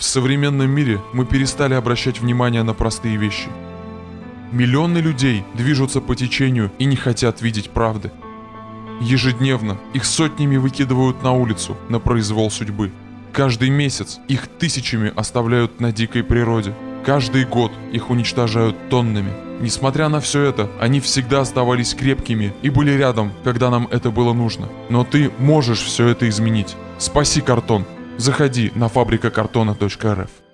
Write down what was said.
В современном мире мы перестали обращать внимание на простые вещи. Миллионы людей движутся по течению и не хотят видеть правды. Ежедневно их сотнями выкидывают на улицу на произвол судьбы. Каждый месяц их тысячами оставляют на дикой природе. Каждый год их уничтожают тоннами. Несмотря на все это, они всегда оставались крепкими и были рядом, когда нам это было нужно. Но ты можешь все это изменить. Спаси картон. Заходи на фабрикакартона.рф.